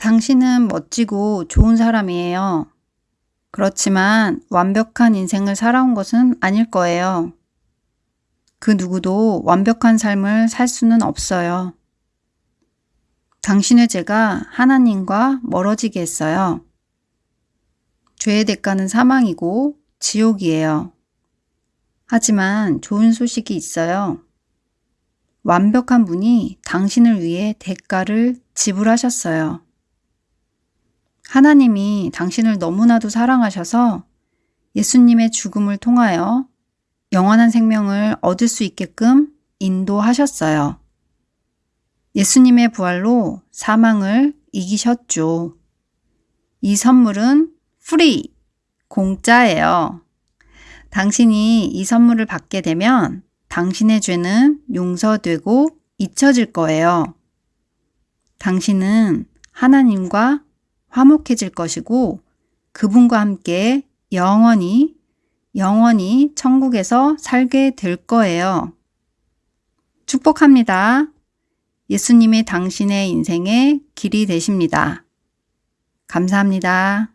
당신은 멋지고 좋은 사람이에요. 그렇지만 완벽한 인생을 살아온 것은 아닐 거예요. 그 누구도 완벽한 삶을 살 수는 없어요. 당신의 죄가 하나님과 멀어지게 했어요. 죄의 대가는 사망이고 지옥이에요. 하지만 좋은 소식이 있어요. 완벽한 분이 당신을 위해 대가를 지불하셨어요. 하나님이 당신을 너무나도 사랑하셔서 예수님의 죽음을 통하여 영원한 생명을 얻을 수 있게끔 인도하셨어요. 예수님의 부활로 사망을 이기셨죠. 이 선물은 free, 공짜예요. 당신이 이 선물을 받게 되면 당신의 죄는 용서되고 잊혀질 거예요. 당신은 하나님과 화목해질 것이고 그분과 함께 영원히 영원히 천국에서 살게 될 거예요. 축복합니다. 예수님이 당신의 인생의 길이 되십니다. 감사합니다.